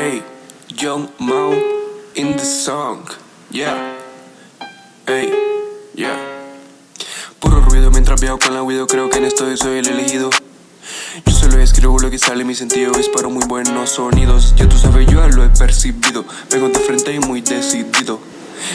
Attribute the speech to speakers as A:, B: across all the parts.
A: Young Mao in the song, yeah, hey, yeah. Puro ruido mientras viajo con la video, creo que en esto soy el elegido. Yo solo escribo lo que sale, mi sentido disparo muy buenos sonidos. Ya tú sabes, yo lo he percibido. Vengo de frente y muy decidido.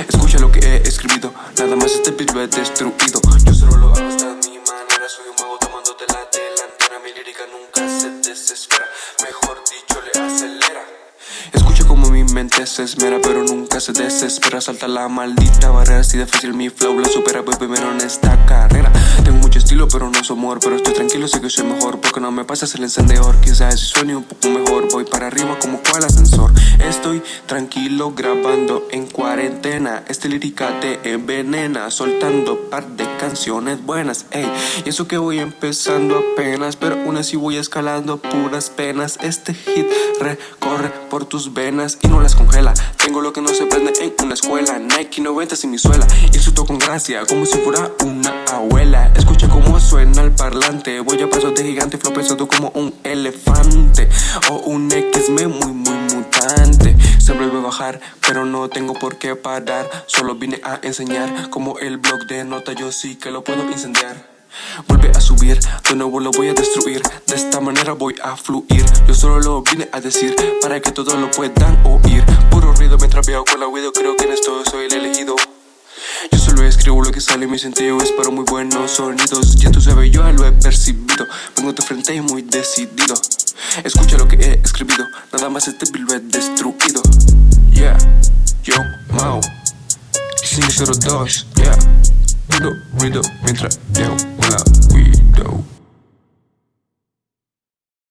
A: Escucha lo que he escrito, nada más este beat lo he destruido. Yo solo lo hago hasta mi manera, soy un mago tomándote la delantera. Mi lírica nunca se desespera, mejor dicho, le acelera. Escucha como mi mente se esmera, pero nunca se desespera. Salta la maldita barrera, así de fácil mi flow la supera. Voy primero en esta carrera. Tengo mucho estilo, pero no soy amor. Pero estoy tranquilo, sé que soy mejor. Porque no me pasas el encendedor. Quizás si suene un poco mejor, voy para arriba como cual ascensor. Estoy tranquilo grabando en cuarentena. Este lírica te envenena, soltando par de canciones buenas. Ey, y eso que voy empezando apenas, pero aún así voy escalando puras penas. Este hit recorre por tus venas y no las congela. Tengo lo que no se prende en una escuela. Nike 90 sin mi suela. Y susto con gracia, como si fuera una abuela. Escucha cómo suena el parlante. Voy a paso de gigante, flow pesado como un elefante. O un X-Men muy, muy vuelve a bajar, pero no tengo por qué parar. Solo vine a enseñar como el blog de nota. Yo sí que lo puedo incendiar. Vuelve a subir, de nuevo lo voy a destruir. De esta manera voy a fluir. Yo solo lo vine a decir Para que todos lo puedan oír. Puro ruido mientras veo con la video Creo que en esto soy el elegido. Yo solo escribo lo que sale, mi sentido es para muy buenos sonidos. Ya tú sabes, yo lo he percibido. Vengo de frente y muy decidido. Escucha lo que he escribido Nada más este lo he destruido Yeah, yo, Mao 502, yeah Puro ruido mientras veo con la